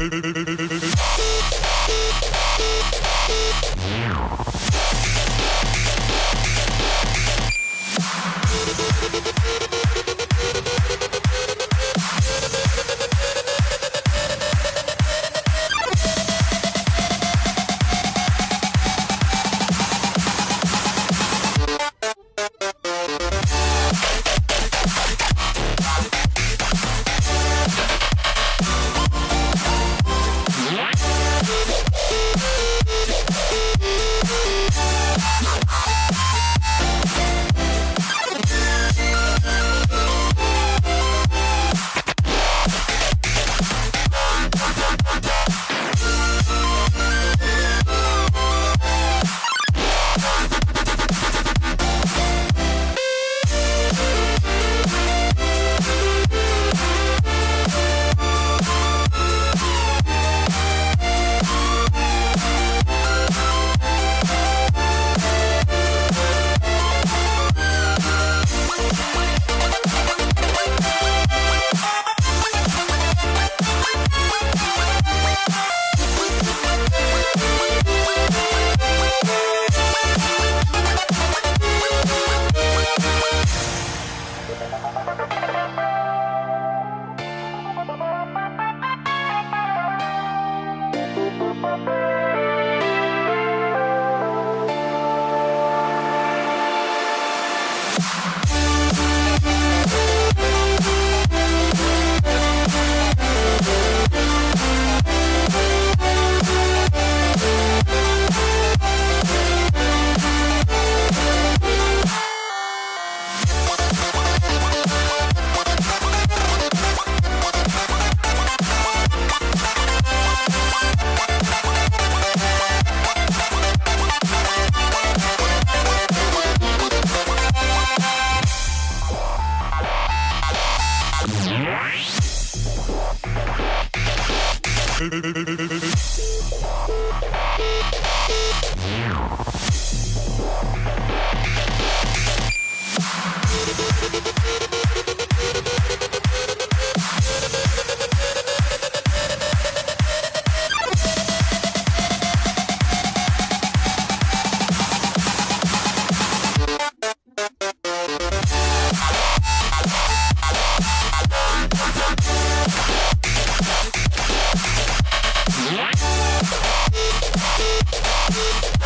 We'll be right back. Yeah.